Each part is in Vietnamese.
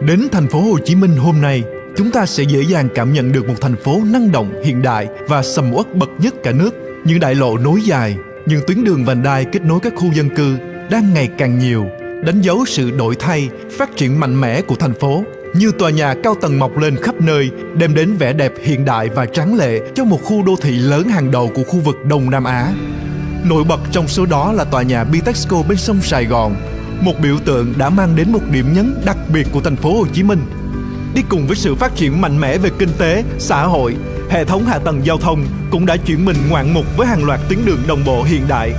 Đến thành phố Hồ Chí Minh hôm nay, chúng ta sẽ dễ dàng cảm nhận được một thành phố năng động, hiện đại và sầm uất bậc nhất cả nước. Những đại lộ nối dài, những tuyến đường vành đai kết nối các khu dân cư đang ngày càng nhiều, đánh dấu sự đổi thay, phát triển mạnh mẽ của thành phố. Như tòa nhà cao tầng mọc lên khắp nơi, đem đến vẻ đẹp hiện đại và tráng lệ cho một khu đô thị lớn hàng đầu của khu vực Đông Nam Á. Nổi bật trong số đó là tòa nhà Bitexco bên sông Sài Gòn, một biểu tượng đã mang đến một điểm nhấn đặc biệt của thành phố Hồ Chí Minh. Đi cùng với sự phát triển mạnh mẽ về kinh tế, xã hội, hệ thống hạ tầng giao thông cũng đã chuyển mình ngoạn mục với hàng loạt tuyến đường đồng bộ hiện đại.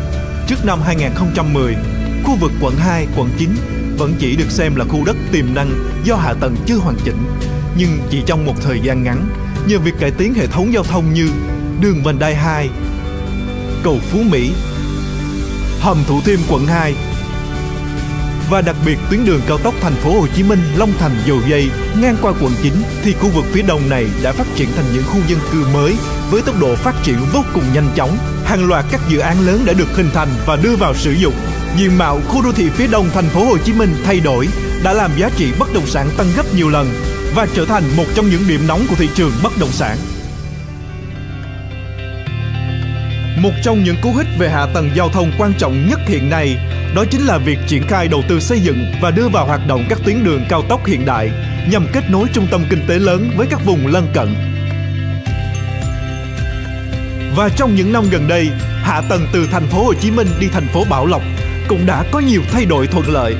Trước năm 2010, khu vực quận 2, quận 9 vẫn chỉ được xem là khu đất tiềm năng do hạ tầng chưa hoàn chỉnh. Nhưng chỉ trong một thời gian ngắn, nhờ việc cải tiến hệ thống giao thông như đường vành đai 2, cầu Phú Mỹ, hầm Thủ Thiêm quận 2 và đặc biệt tuyến đường cao tốc thành phố Hồ Chí Minh, Long Thành, Dầu Dây, ngang qua quận 9 thì khu vực phía đông này đã phát triển thành những khu dân cư mới với tốc độ phát triển vô cùng nhanh chóng. Hàng loạt các dự án lớn đã được hình thành và đưa vào sử dụng. Diện mạo khu đô thị phía đông thành phố Hồ Chí Minh thay đổi, đã làm giá trị bất động sản tăng gấp nhiều lần và trở thành một trong những điểm nóng của thị trường bất động sản. Một trong những cú hích về hạ tầng giao thông quan trọng nhất hiện nay đó chính là việc triển khai đầu tư xây dựng và đưa vào hoạt động các tuyến đường cao tốc hiện đại nhằm kết nối trung tâm kinh tế lớn với các vùng lân cận. Và trong những năm gần đây, hạ tầng từ thành phố Hồ Chí Minh đi thành phố Bảo Lộc cũng đã có nhiều thay đổi thuận lợi.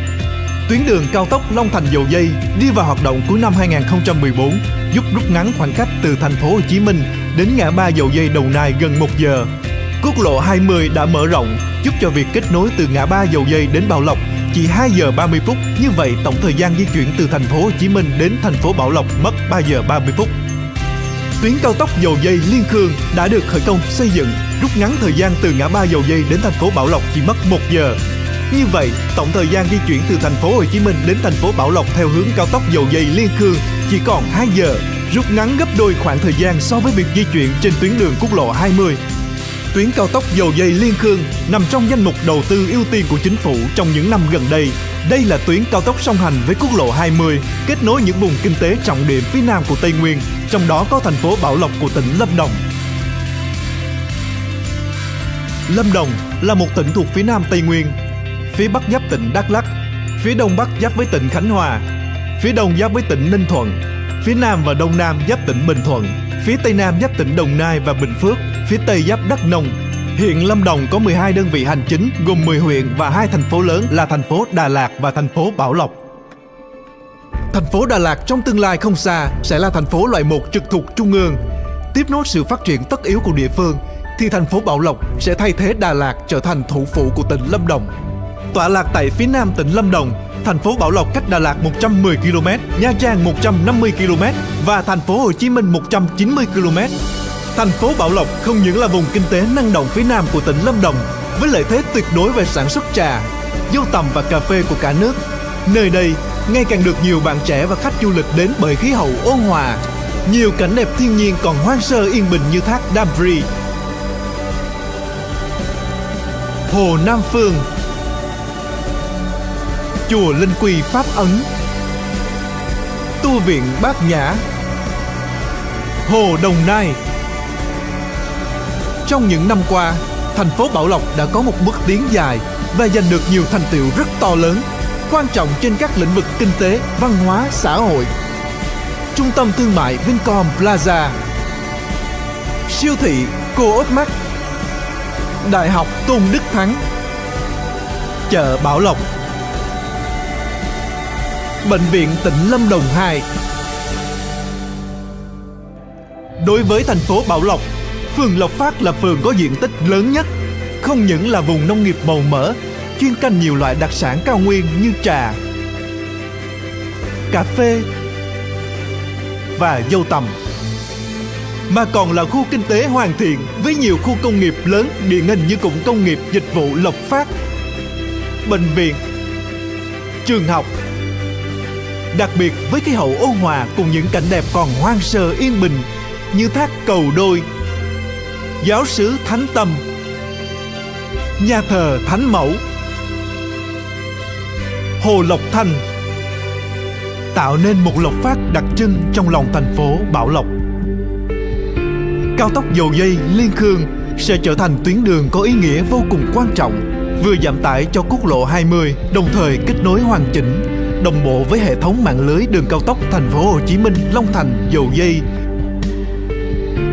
Tuyến đường cao tốc Long Thành Dầu Dây đi vào hoạt động cuối năm 2014 giúp rút ngắn khoảng cách từ thành phố Hồ Chí Minh đến ngã ba Dầu Dây Đồng Nai gần 1 giờ Quốc lộ 20 đã mở rộng, giúp cho việc kết nối từ ngã ba Dầu Dây đến Bảo Lộc chỉ 2 giờ 30 phút. Như vậy, tổng thời gian di chuyển từ thành phố Hồ Chí Minh đến thành phố Bảo Lộc mất 3 giờ 30 phút. Tuyến cao tốc Dầu Dây Liên Khương đã được khởi công xây dựng, rút ngắn thời gian từ ngã ba Dầu Dây đến thành phố Bảo Lộc chỉ mất 1 giờ. Như vậy, tổng thời gian di chuyển từ thành phố Hồ Chí Minh đến thành phố Bảo Lộc theo hướng cao tốc Dầu Dây Liên Khương chỉ còn 2 giờ, rút ngắn gấp đôi khoảng thời gian so với việc di chuyển trên tuyến đường quốc lộ 20 tuyến cao tốc dầu dây Liên Khương nằm trong danh mục đầu tư ưu tiên của chính phủ trong những năm gần đây. Đây là tuyến cao tốc song hành với quốc lộ 20, kết nối những vùng kinh tế trọng điểm phía nam của Tây Nguyên, trong đó có thành phố Bảo Lộc của tỉnh Lâm Đồng. Lâm Đồng là một tỉnh thuộc phía nam Tây Nguyên, phía bắc giáp tỉnh Đắk Lắk, phía đông bắc giáp với tỉnh Khánh Hòa, phía đông giáp với tỉnh Ninh Thuận, phía nam và đông nam giáp tỉnh Bình Thuận, phía tây nam giáp tỉnh Đồng Nai và Bình Phước, phía tây giáp Đắk Nông. Hiện Lâm Đồng có 12 đơn vị hành chính gồm 10 huyện và hai thành phố lớn là thành phố Đà Lạt và thành phố Bảo Lộc. Thành phố Đà Lạt trong tương lai không xa sẽ là thành phố loại 1 trực thuộc trung ương. Tiếp nối sự phát triển tất yếu của địa phương thì thành phố Bảo Lộc sẽ thay thế Đà Lạt trở thành thủ phủ của tỉnh Lâm Đồng. Tọa lạc tại phía nam tỉnh Lâm Đồng, thành phố Bảo Lộc cách Đà Lạt 110 km, Nha Trang 150 km và thành phố Hồ Chí Minh 190 km. Thành phố Bảo Lộc không những là vùng kinh tế năng động phía nam của tỉnh Lâm Đồng với lợi thế tuyệt đối về sản xuất trà, dâu tằm và cà phê của cả nước. Nơi đây ngày càng được nhiều bạn trẻ và khách du lịch đến bởi khí hậu ôn hòa, nhiều cảnh đẹp thiên nhiên còn hoang sơ yên bình như thác Damri, Hồ Nam Phương, Chùa Linh Quy Pháp Ấn, Tu viện Bát Nhã, Hồ Đồng Nai. Trong những năm qua, thành phố Bảo Lộc đã có một bước tiến dài và giành được nhiều thành tựu rất to lớn, quan trọng trên các lĩnh vực kinh tế, văn hóa, xã hội. Trung tâm thương mại Vincom Plaza, siêu thị Co-op Mart, Đại học Tôn Đức Thắng, chợ Bảo Lộc, Bệnh viện tỉnh Lâm Đồng 2. Đối với thành phố Bảo Lộc, phường Lộc Phát là phường có diện tích lớn nhất, không những là vùng nông nghiệp màu mỡ, chuyên canh nhiều loại đặc sản cao nguyên như trà, cà phê và dâu tằm mà còn là khu kinh tế hoàn thiện với nhiều khu công nghiệp lớn điển hình như cụm công nghiệp dịch vụ Lộc Phát, bệnh viện, trường học. Đặc biệt với khí hậu ôn hòa cùng những cảnh đẹp còn hoang sơ yên bình như thác cầu đôi, giáo sứ Thánh Tâm, nhà thờ Thánh Mẫu, Hồ Lộc Thanh, tạo nên một lộc phát đặc trưng trong lòng thành phố Bảo Lộc. Cao tốc dầu dây Liên Khương sẽ trở thành tuyến đường có ý nghĩa vô cùng quan trọng, vừa giảm tải cho quốc lộ 20, đồng thời kết nối hoàn chỉnh, đồng bộ với hệ thống mạng lưới đường cao tốc thành phố Hồ Chí Minh Long Thành dầu dây.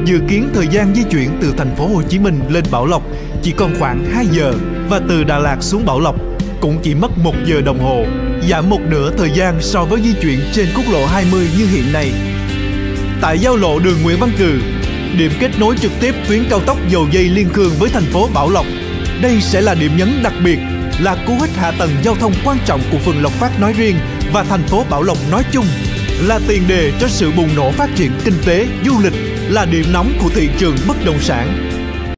Dự kiến thời gian di chuyển từ thành phố Hồ Chí Minh lên Bảo Lộc chỉ còn khoảng 2 giờ và từ Đà Lạt xuống Bảo Lộc cũng chỉ mất 1 giờ đồng hồ, giảm một nửa thời gian so với di chuyển trên quốc lộ 20 như hiện nay. Tại giao lộ đường Nguyễn Văn Cừ, điểm kết nối trực tiếp tuyến cao tốc dầu dây Liên Khương với thành phố Bảo Lộc. Đây sẽ là điểm nhấn đặc biệt, là cú hích hạ tầng giao thông quan trọng của phường Lộc Phát nói riêng và thành phố Bảo Lộc nói chung, là tiền đề cho sự bùng nổ phát triển kinh tế, du lịch, là điểm nóng của thị trường bất động sản.